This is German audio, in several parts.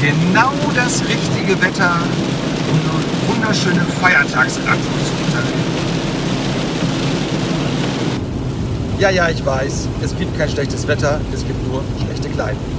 genau das richtige Wetter, um wunderschöne Feiertagsradtour zu unternehmen. Ja, ja, ich weiß, es gibt kein schlechtes Wetter, es gibt nur schlechte Kleidung.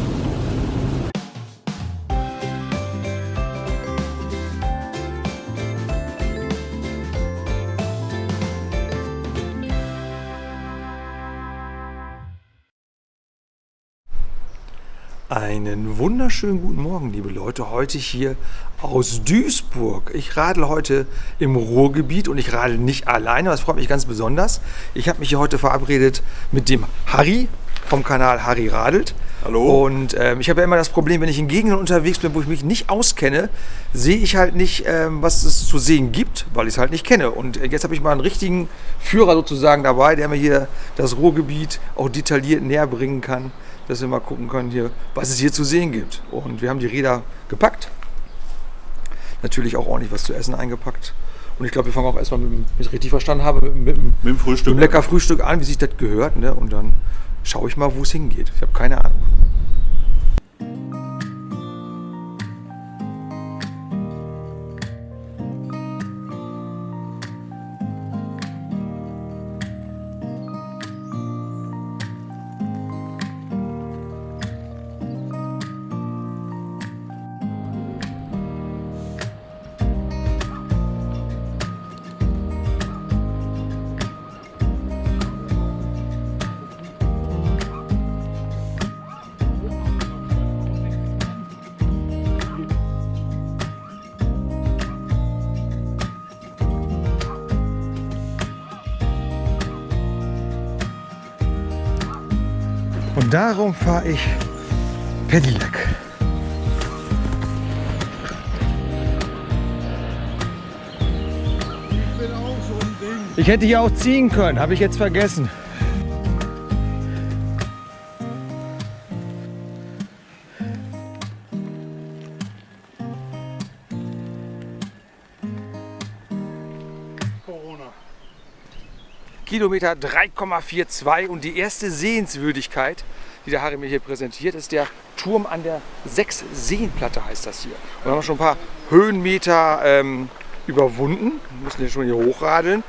Einen wunderschönen guten Morgen, liebe Leute. Heute hier aus Duisburg. Ich radel heute im Ruhrgebiet und ich radel nicht alleine. Das freut mich ganz besonders. Ich habe mich hier heute verabredet mit dem Harry vom Kanal Harry Radelt. Hallo. Und ähm, ich habe ja immer das Problem, wenn ich in Gegenden unterwegs bin, wo ich mich nicht auskenne, sehe ich halt nicht, ähm, was es zu sehen gibt, weil ich es halt nicht kenne. Und jetzt habe ich mal einen richtigen Führer sozusagen dabei, der mir hier das Ruhrgebiet auch detailliert näher bringen kann dass wir mal gucken können hier, was es hier zu sehen gibt. Und wir haben die Räder gepackt. Natürlich auch ordentlich was zu essen eingepackt. Und ich glaube, wir fangen auch erstmal, mit, wenn ich richtig verstanden habe, mit, mit, mit dem Frühstück. Mit dem lecker Frühstück an, wie sich das gehört. Ne? Und dann schaue ich mal, wo es hingeht. Ich habe keine Ahnung. Darum fahre ich Pedelec. Ich hätte hier auch ziehen können, habe ich jetzt vergessen. Kilometer 3,42 und die erste Sehenswürdigkeit, die der Harry mir hier präsentiert, ist der Turm an der Sechs-Seenplatte heißt das hier. Und wir haben schon ein paar Höhenmeter ähm, überwunden, wir mussten hier schon hier hochradeln.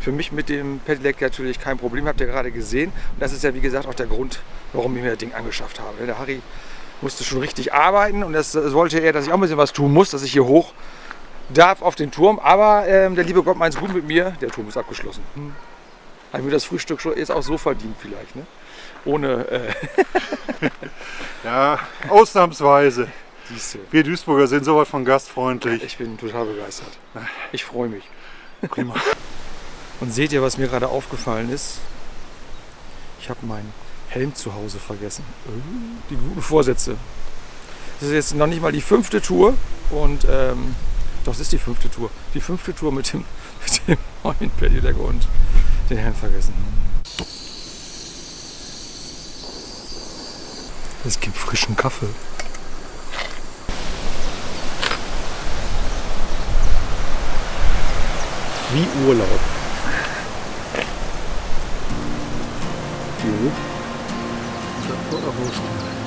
Für mich mit dem Pedelec natürlich kein Problem, habt ihr gerade gesehen. Und das ist ja wie gesagt auch der Grund, warum ich mir das Ding angeschafft habe. Der Harry musste schon richtig arbeiten und das, das wollte er, dass ich auch ein bisschen was tun muss, dass ich hier hoch darf auf den Turm. Aber ähm, der liebe Gott meint es gut mit mir, der Turm ist abgeschlossen. Hm habe ich mir das Frühstück schon jetzt auch so verdient vielleicht. Ne? Ohne... Äh ja, ausnahmsweise. Siehste. Wir Duisburger sind sowas von gastfreundlich. Ich bin total begeistert. Ich freue mich. Prima. Und seht ihr, was mir gerade aufgefallen ist? Ich habe meinen Helm zu Hause vergessen. Die guten Vorsätze. Das ist jetzt noch nicht mal die fünfte Tour. Und ähm, doch, es ist die fünfte Tour. Die fünfte Tour mit dem, mit dem neuen Pedelec und den Helm vergessen. Es gibt frischen Kaffee. Wie Urlaub. Jo. Das war auch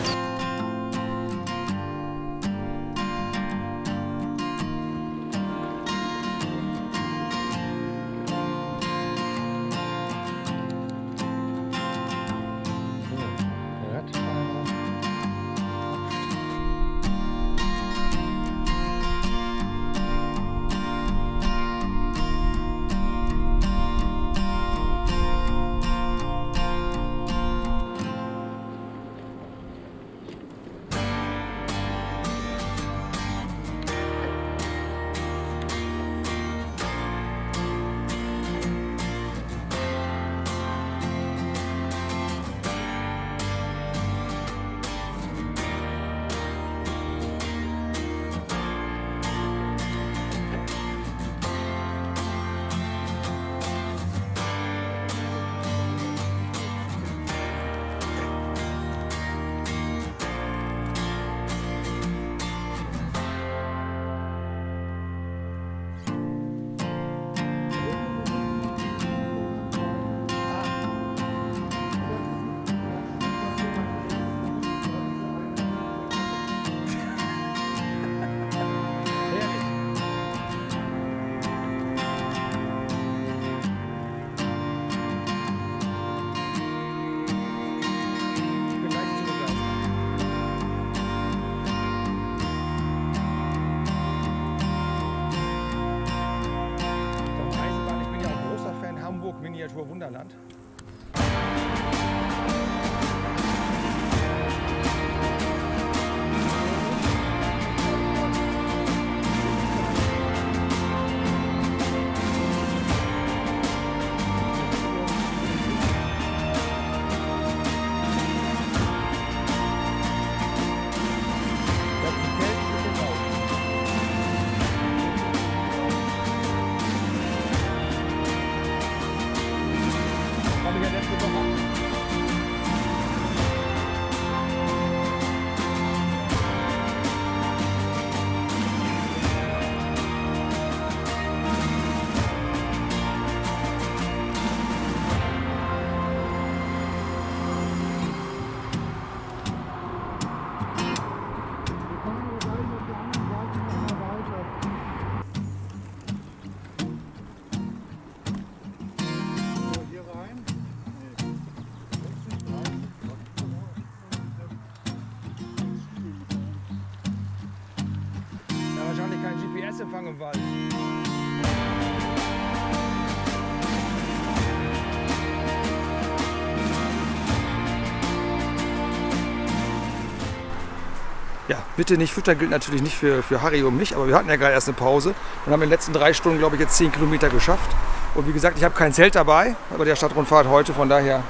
Ja, bitte nicht füttern gilt natürlich nicht für, für Harry und mich, aber wir hatten ja gerade erst eine Pause und haben in den letzten drei Stunden, glaube ich, jetzt 10 Kilometer geschafft. Und wie gesagt, ich habe kein Zelt dabei, aber der Stadtrundfahrt heute, von daher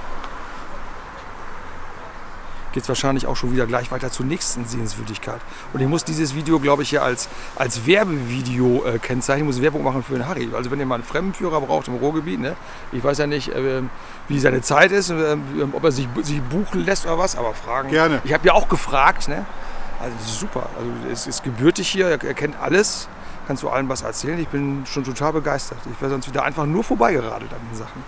geht es wahrscheinlich auch schon wieder gleich weiter zur nächsten Sehenswürdigkeit. Und ich muss dieses Video, glaube ich, hier als, als Werbevideo äh, kennzeichnen. Ich muss Werbung machen für den Harry. Also wenn ihr mal einen Fremdenführer braucht im Ruhrgebiet, ne? ich weiß ja nicht, äh, wie seine Zeit ist, äh, ob er sich, sich buchen lässt oder was, aber fragen. Gerne. Ich habe ja auch gefragt. Ne? Also super. Also es ist gebürtig hier, er, kennt alles. Kannst du allen was erzählen? Ich bin schon total begeistert. Ich wäre sonst wieder einfach nur vorbeigeradelt an den Sachen.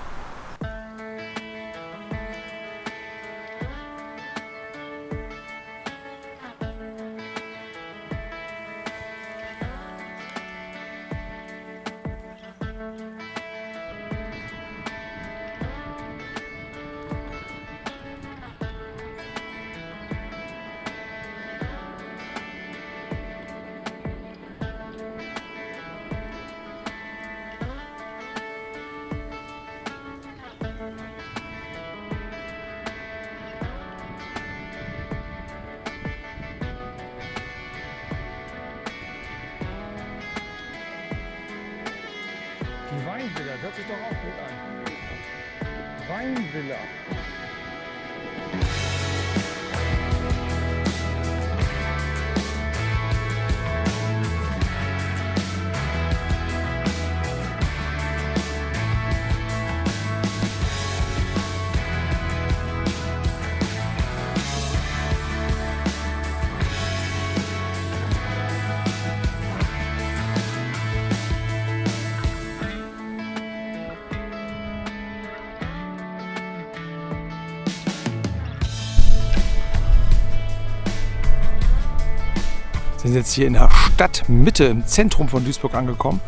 Wir sind jetzt hier in der Stadtmitte, im Zentrum von Duisburg angekommen.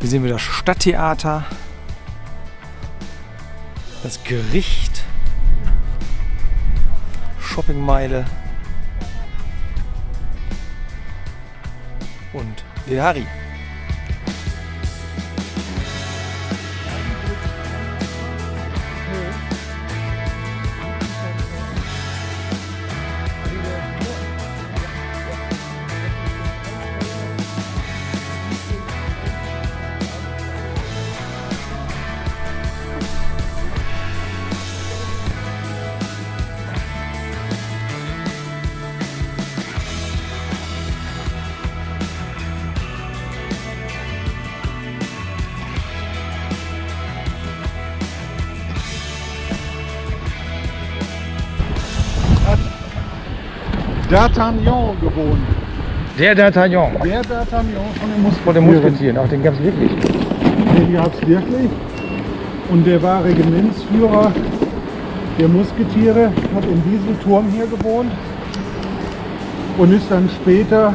Hier sehen wir das Stadttheater, das Gericht, Shoppingmeile und den Harry. D'Artagnan gewohnt. Der D'Artagnan Der D'Artagnan von den Musketieren. von den Musketieren. Ach, den gab es wirklich. Den gab es wirklich. Und der war Regimentsführer der Musketiere, hat in diesem Turm hier gewohnt und ist dann später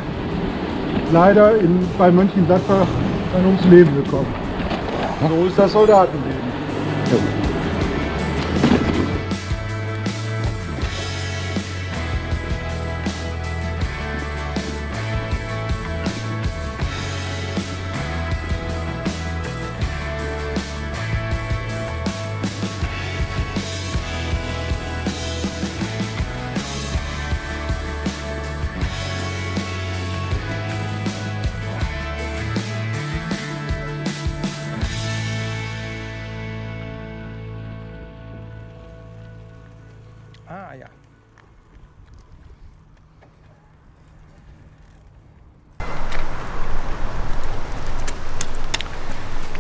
leider in, bei Mönchengladbach dann ums Leben gekommen. So ist das Soldatenleben.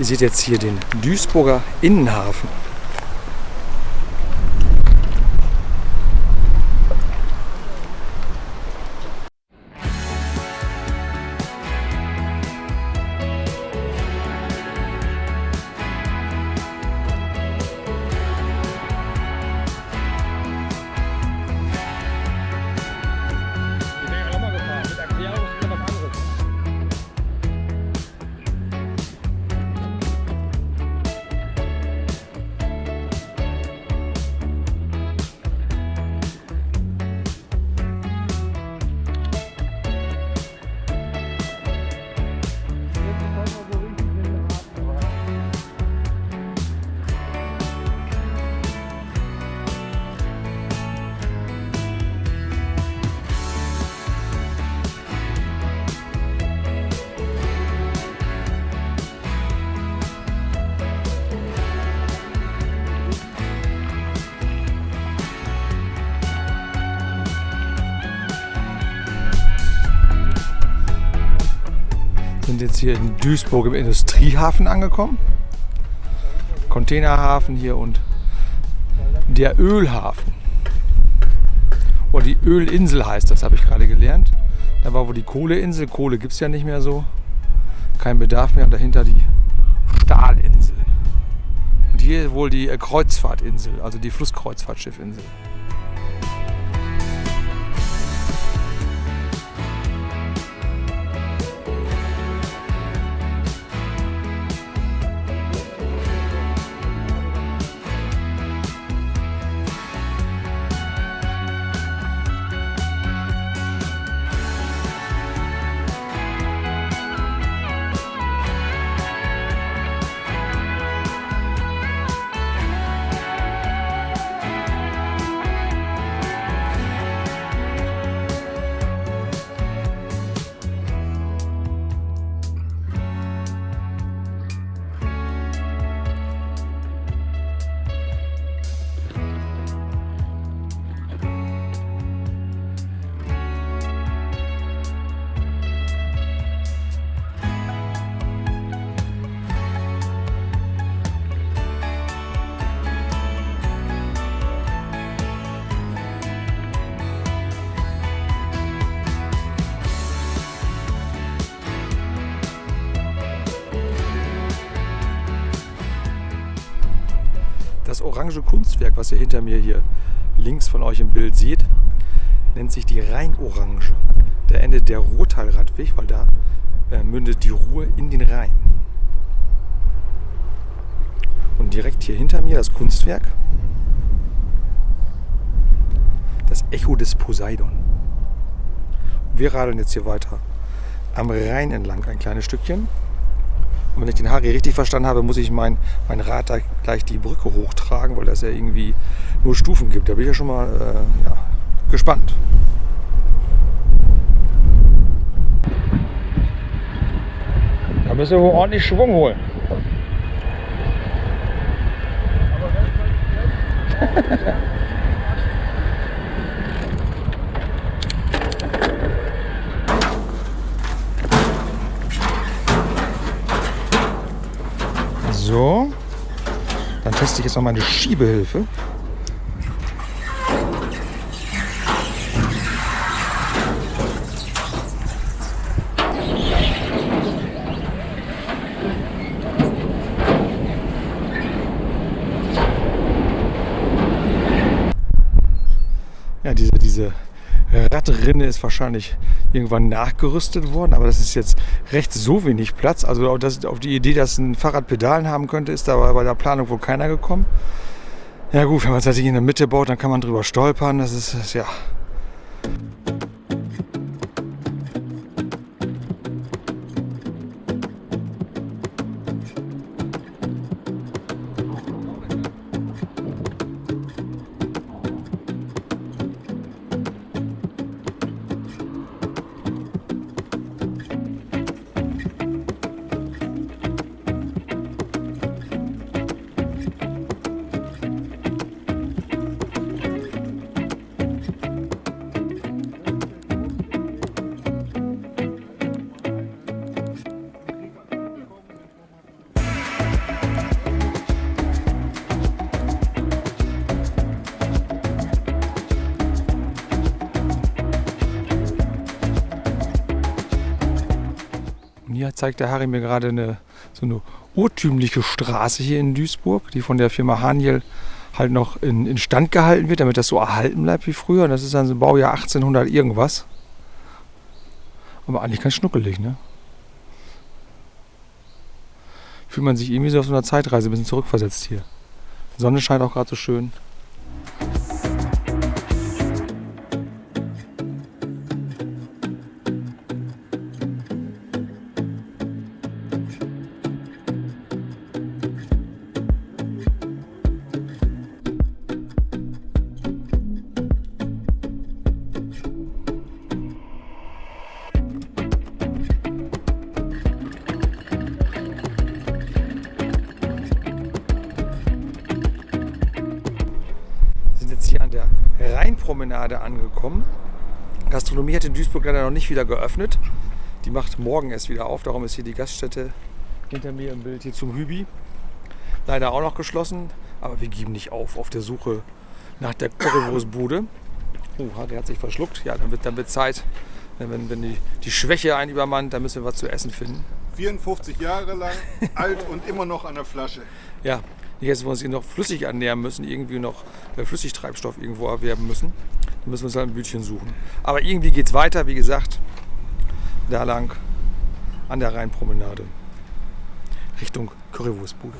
Ihr seht jetzt hier den Duisburger Innenhafen. Jetzt hier in Duisburg im Industriehafen angekommen. Containerhafen hier und der Ölhafen. Oder die Ölinsel heißt das, habe ich gerade gelernt. Da war wohl die Kohleinsel. Kohle gibt es ja nicht mehr so. Kein Bedarf mehr. Und dahinter die Stahlinsel. Und hier wohl die Kreuzfahrtinsel, also die Flusskreuzfahrtschiffinsel. Das orange Kunstwerk, was ihr hinter mir hier links von euch im Bild seht, nennt sich die Rheinorange. Da endet der Ruhrtalradweg, weil da äh, mündet die Ruhr in den Rhein. Und direkt hier hinter mir das Kunstwerk, das Echo des Poseidon. Wir radeln jetzt hier weiter am Rhein entlang ein kleines Stückchen. Und wenn ich den Harry richtig verstanden habe, muss ich mein, mein Rad da gleich die Brücke hochtragen, weil das ja irgendwie nur Stufen gibt. Da bin ich ja schon mal äh, ja, gespannt. Da müssen wir wohl ordentlich Schwung holen. So, dann teste ich jetzt noch meine Schiebehilfe. Ja, diese, diese Radrinne ist wahrscheinlich irgendwann nachgerüstet worden, aber das ist jetzt recht so wenig Platz. Also das, auf die Idee, dass ein Fahrrad Pedalen haben könnte, ist da bei der Planung wohl keiner gekommen. Ja gut, wenn man es natürlich in der Mitte baut, dann kann man drüber stolpern. Das ist, das, ja, hier zeigt der Harry mir gerade eine, so eine urtümliche Straße hier in Duisburg, die von der Firma Haniel halt noch in, in Stand gehalten wird, damit das so erhalten bleibt wie früher. Und das ist dann so Baujahr 1800 irgendwas. Aber eigentlich ganz schnuckelig, ne? Fühlt man sich irgendwie so auf so einer Zeitreise ein bisschen zurückversetzt hier. Die Sonne scheint auch gerade so schön. Rheinpromenade angekommen. Gastronomie hat in Duisburg leider noch nicht wieder geöffnet. Die macht morgen erst wieder auf. Darum ist hier die Gaststätte hinter mir im Bild hier zum Hübi. Leider auch noch geschlossen, aber wir geben nicht auf auf der Suche nach der Currywurstbude. Oh, der hat sich verschluckt. Ja, dann wird, dann wird Zeit. Wenn, wenn die, die Schwäche einen übermannt, dann müssen wir was zu essen finden. 54 Jahre lang, alt und immer noch an der Flasche. Ja, nicht, dass wir uns hier noch flüssig ernähren müssen, irgendwie noch äh, Flüssigtreibstoff irgendwo erwerben müssen. Dann müssen wir uns halt ein Bütchen suchen. Aber irgendwie geht es weiter, wie gesagt, da lang an der Rheinpromenade Richtung Currywurstbude.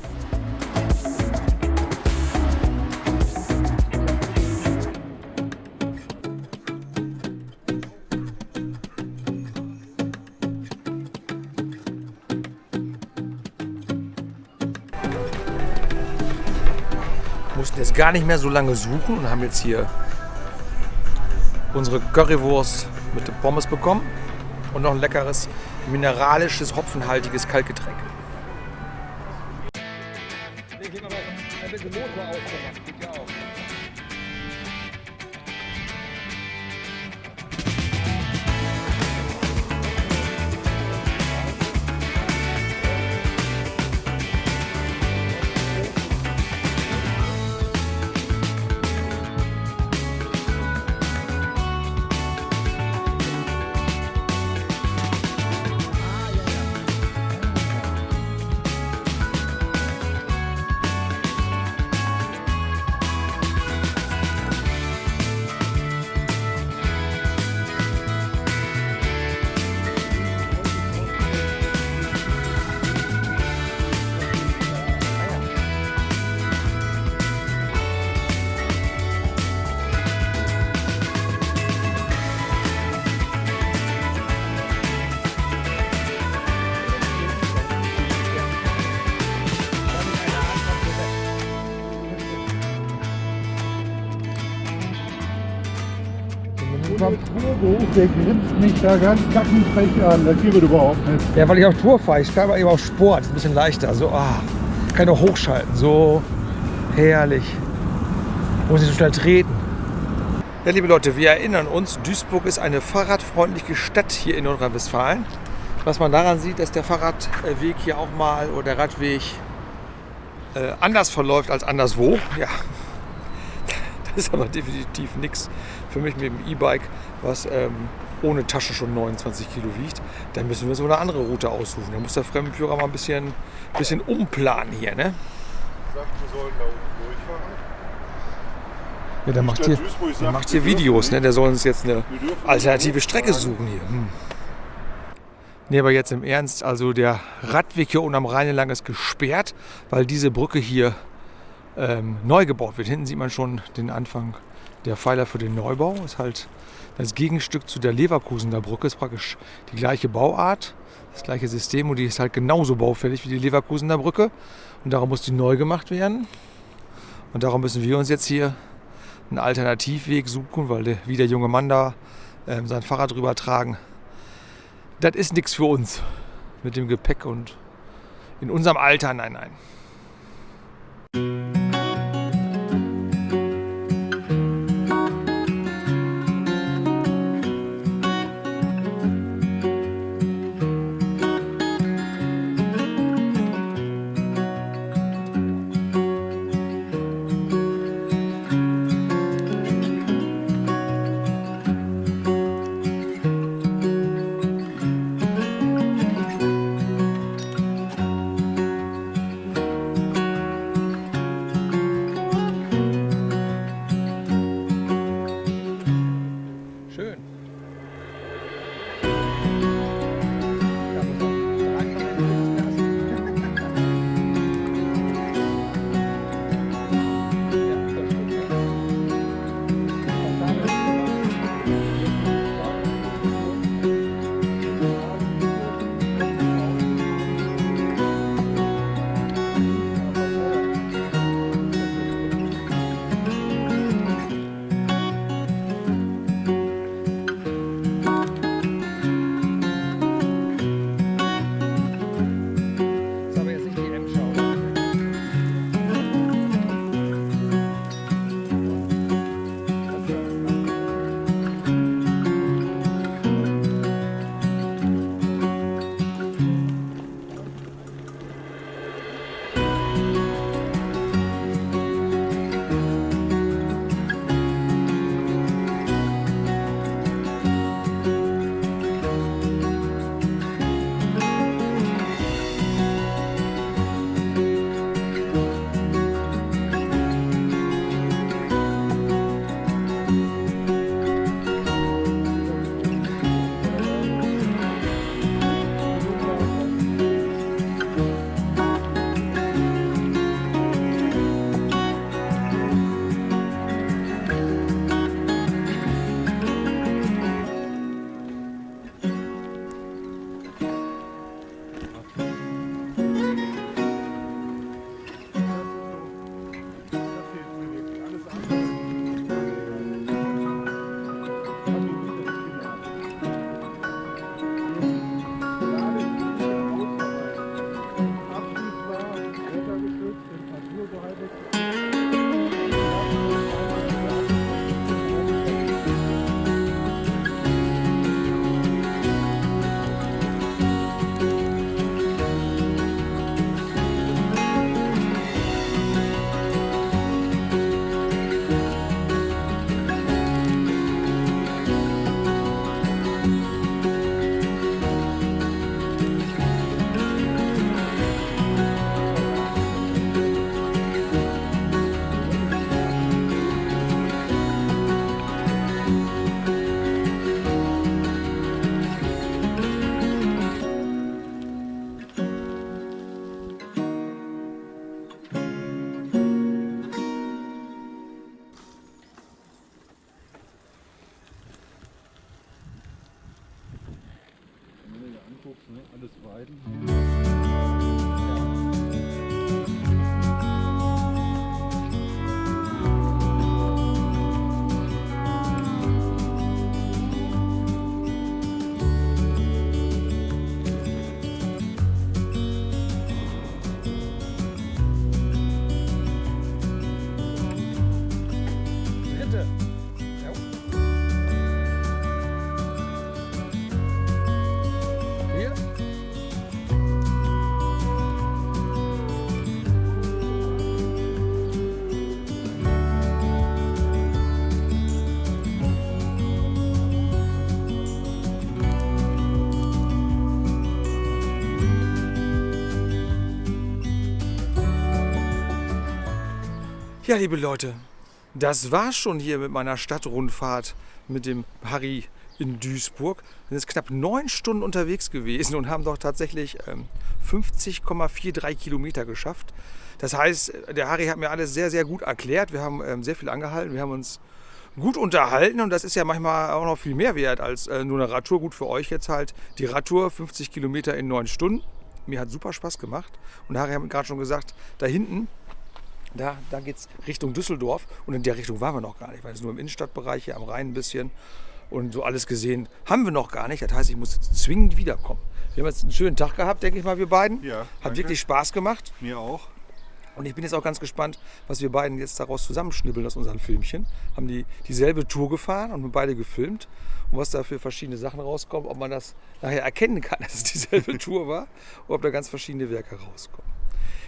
Mussten jetzt gar nicht mehr so lange suchen und haben jetzt hier unsere Currywurst mit Pommes bekommen und noch ein leckeres mineralisches, hopfenhaltiges Kaltgetränk. Der grinst mich da ganz kackenfrech an. Das gibt es überhaupt nicht. Ja, weil ich auf Tour fahre. Ich fahre eben auf Sport. Ist ein bisschen leichter. So, ah, kann ich auch hochschalten. So herrlich. Muss nicht so schnell treten. Ja, liebe Leute, wir erinnern uns, Duisburg ist eine fahrradfreundliche Stadt hier in Nordrhein-Westfalen. Was man daran sieht, dass der Fahrradweg hier auch mal oder der Radweg äh, anders verläuft als anderswo. Ja, das ist aber definitiv nichts für mich mit dem E-Bike, was ähm, ohne Tasche schon 29 Kilo wiegt. Dann müssen wir so eine andere Route aussuchen. Da muss der Fremdenführer mal ein bisschen, bisschen umplanen hier. Ne? Sagt, wir sollen da unten durchfahren. Ja, der macht hier, der macht hier Videos. Ne? Der soll uns jetzt eine alternative Strecke suchen hier. Hm. Nee, aber jetzt im Ernst, also der Radweg hier unten am Rhein entlang ist gesperrt, weil diese Brücke hier ähm, neu gebaut wird. Hinten sieht man schon den Anfang der Pfeiler für den Neubau. Ist halt das Gegenstück zu der Leverkusener Brücke. Ist praktisch die gleiche Bauart, das gleiche System und die ist halt genauso baufällig wie die Leverkusener Brücke. Und darum muss die neu gemacht werden. Und darum müssen wir uns jetzt hier einen Alternativweg suchen, weil der, wie der junge Mann da ähm, sein Fahrrad drüber tragen, das ist nichts für uns mit dem Gepäck und in unserem Alter, nein, nein. Ja, liebe Leute, das war schon hier mit meiner Stadtrundfahrt mit dem Harry in Duisburg. Wir sind jetzt knapp neun Stunden unterwegs gewesen und haben doch tatsächlich ähm, 50,43 Kilometer geschafft. Das heißt, der Harry hat mir alles sehr, sehr gut erklärt. Wir haben ähm, sehr viel angehalten. Wir haben uns gut unterhalten und das ist ja manchmal auch noch viel mehr wert als äh, nur eine Radtour. Gut für euch jetzt halt die Radtour, 50 Kilometer in neun Stunden. Mir hat super Spaß gemacht. Und Harry hat mir gerade schon gesagt, da hinten da, da geht es Richtung Düsseldorf und in der Richtung waren wir noch gar nicht, weil es nur im Innenstadtbereich hier am Rhein ein bisschen und so alles gesehen haben wir noch gar nicht. Das heißt, ich muss jetzt zwingend wiederkommen. Wir haben jetzt einen schönen Tag gehabt, denke ich mal, wir beiden. Ja, Hat wirklich Spaß gemacht Mir auch. und ich bin jetzt auch ganz gespannt, was wir beiden jetzt daraus zusammenschnibbeln aus unseren Filmchen. Haben die dieselbe Tour gefahren und wir beide gefilmt und was da für verschiedene Sachen rauskommt, ob man das nachher erkennen kann, dass es dieselbe Tour war oder ob da ganz verschiedene Werke rauskommen.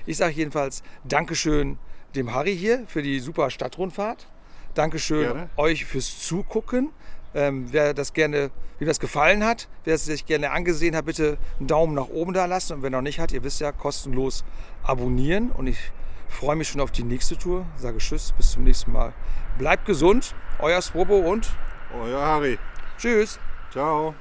Ich sage jedenfalls Dankeschön dem Harry hier für die super Stadtrundfahrt. Dankeschön Gerne. euch fürs Zugucken. Ähm, wer das gerne, wie das gefallen hat, wer es sich gerne angesehen hat, bitte einen Daumen nach oben da lassen. Und wer noch nicht hat, ihr wisst ja, kostenlos abonnieren. Und ich freue mich schon auf die nächste Tour. Sage Tschüss, bis zum nächsten Mal. Bleibt gesund, euer Swobo und Euer Harry. Tschüss. Ciao.